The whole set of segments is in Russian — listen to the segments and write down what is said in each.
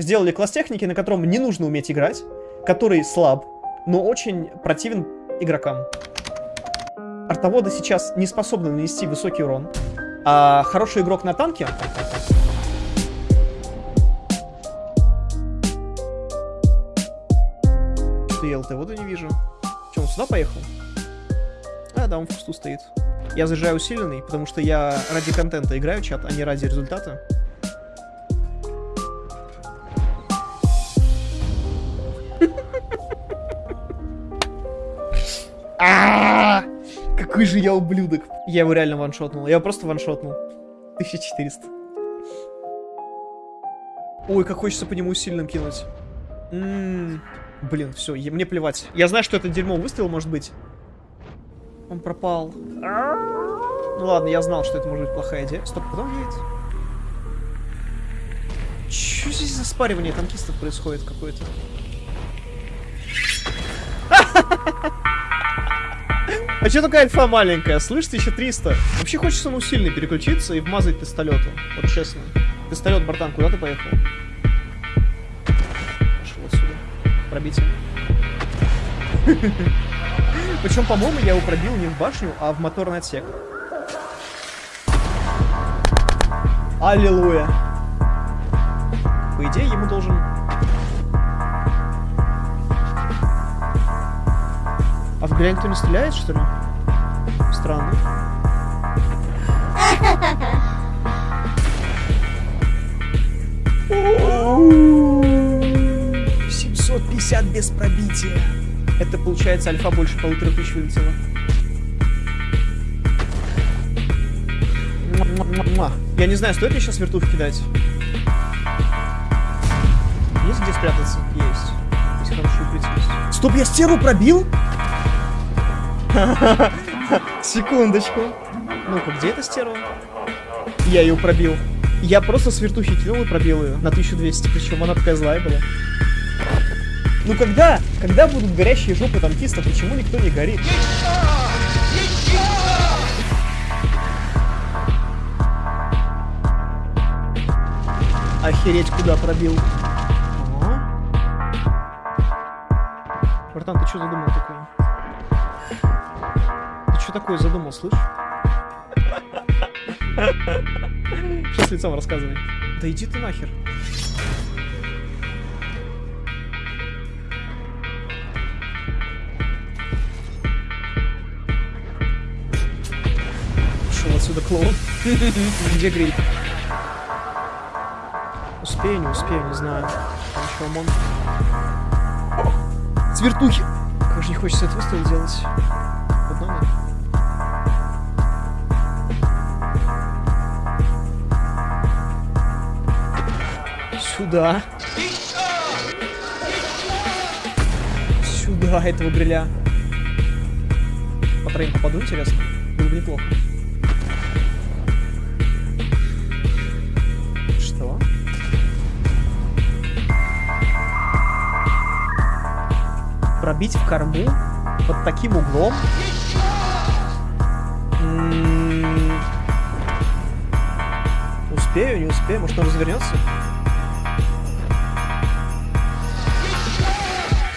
Сделали класс техники, на котором не нужно уметь играть, который слаб, но очень противен игрокам. Артоводы сейчас не способны нанести высокий урон, а хороший игрок на танке Что я ЛТ-воду не вижу. Че, он сюда поехал? А, да, он в кусту стоит. Я заезжаю усиленный, потому что я ради контента играю чат, а не ради результата. А! Какой же я ублюдок. Я его реально ваншотнул. Я его просто ваншотнул. 1400. Ой, как хочется по нему сильным кинуть. М-м-м. Блин, все, мне плевать. Я знаю, что это дерьмо выстрел может быть. Он пропал. Ну ладно, я знал, что это может быть плохая идея. Стоп, куда он едет? Че здесь за спаривание танкистов происходит какое-то? А че такая альфа маленькая? Слышь, 1300. Вообще хочется на сильно переключиться и вмазать пистолету. Вот честно. Пистолет, братан, куда ты поехал? Пошел отсюда. Пробитие. Причем, по-моему, я его пробил не в башню, а в моторный отсек. Аллилуйя. По идее, ему должен... А в игре никто не стреляет, что ли? Странно. Семьсот пятьдесят без пробития. Это получается альфа больше полутора тысяч вылетело. Я не знаю, стоит ли сейчас вертух кидать. Есть где спрятаться? Есть. Есть укрытие. Стоп, я стеру пробил? Секундочку. Ну-ка, где эта стерва? Я ее пробил. Я просто с вертухи кинул и пробил ее на 1200, причем она такая злая была. Ну когда? Когда будут горящие жопы танкистов? Почему никто не горит? Охереть, куда пробил. Братан, ты что задумал такое? Что такое задумал, слышь? Что с лицом рассказывай? Да иди ты нахер. Ушел отсюда клоун. Где гриль? Успею, не успею, не знаю. Там еще ОМОН. Свертухи! Как же не хочется этот выстрел делать. Сюда. Сюда этого гриля. По троим попаду, интересно? Было бы неплохо. Что? Пробить в корму под таким углом? М-м-м. Успею, не успею? Может, он развернется?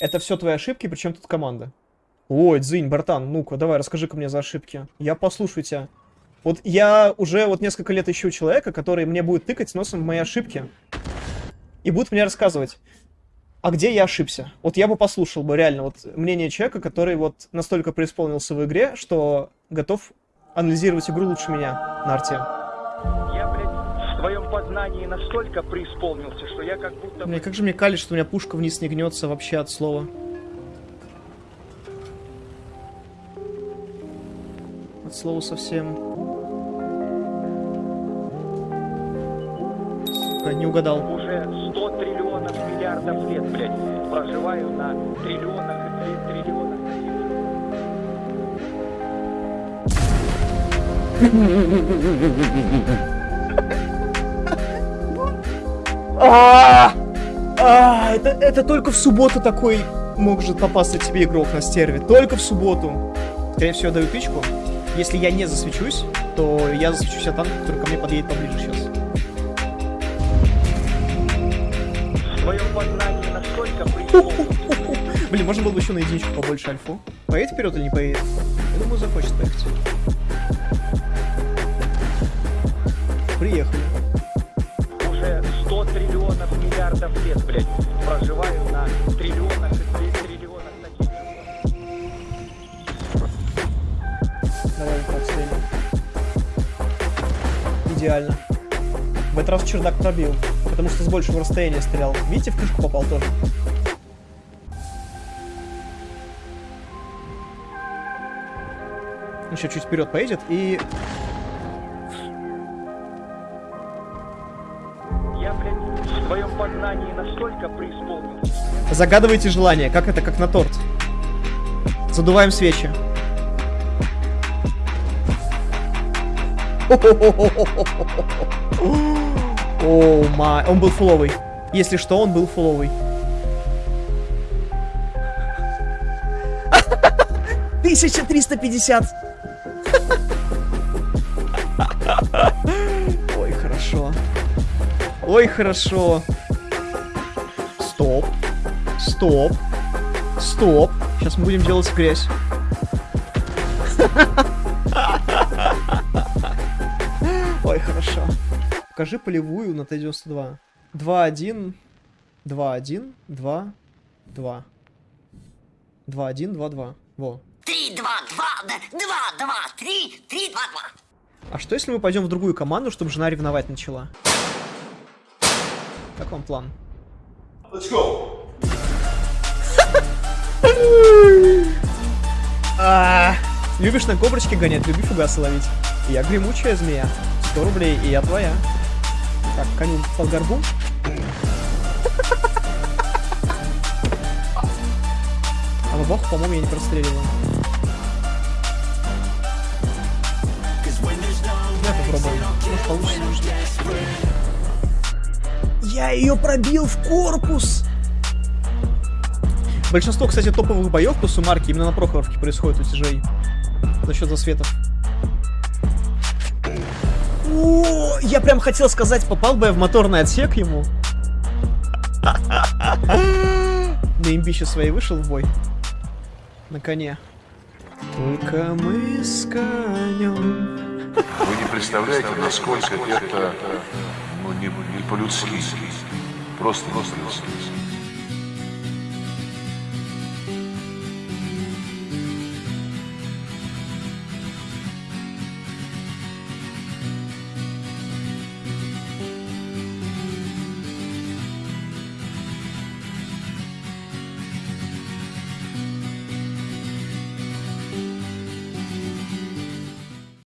Это все твои ошибки, причем тут команда. Ой, Дзинь, братан, ну-ка, давай, расскажи-ка мне за ошибки. Я послушаю тебя. Вот я уже вот несколько лет ищу человека, который мне будет тыкать носом в мои ошибки. И будет мне рассказывать, а где я ошибся. Вот я бы послушал бы реально вот мнение человека, который вот настолько преисполнился в игре, что готов анализировать игру лучше меня на арте. Твоем познании настолько преисполнился, что я как будто... Мне как же мне калит, что у меня пушка вниз не гнется вообще от слова. от слова совсем. Не угадал. Уже 100 триллионов миллиардов лет, блядь, проживаю на триллионах и три- триллионах же. А, А, это, это только в субботу такой может попасться тебе игрок на стерве. Только в субботу. Скорее всего, я даю тычку. Если я не засвечусь, то я засвечусь от танка, который ко мне подъедет поближе сейчас. Блин, можно было бы еще на единичку побольше альфу. Поедет вперед или не поедет? Я думаю, захочет поехать. Идеально. В этот раз чердак пробил, потому что с большего расстояния стрелял. Видите, в крышку попал тоже. Еще чуть вперед поедет и... Я, блядь, в своем познании настолько преисполнился, Загадывайте желание, как это, как на торт. Задуваем свечи. О, май. Он был фуловый. Если что, он был фуловый. Тысяча триста пятьдесят. Ой, хорошо. Ой, хорошо. Стоп. Стоп. Стоп. Сейчас мы будем делать грязь. Хорошо. Покажи полевую на Т-92. 2-1. 2-1. 2. 2. 2-1, 2-2. Во. Три, два, два, да, два, два, три, три, два, два. А что если мы пойдем в другую команду, чтобы жена ревновать начала? Как вам план? А, Любишь на коброчке гонять, люби фугасы ловить. Я гремучая змея. 100 рублей, и я твоя. Так, коню под горбу. А бабаху, по-моему, я не простреливаю. Я попробую. Может, получится. Я ее пробил в корпус! Большинство, кстати, топовых боев по сумарке именно на Прохоровке происходит у тяжей. За счет засветов. О, я прям хотел сказать, попал бы я в моторный отсек ему. На имбище своей вышел в бой. На коне. Только мы с конем. Вы не представляете, насколько это ну, не, не по-людски. Просто не по-людски.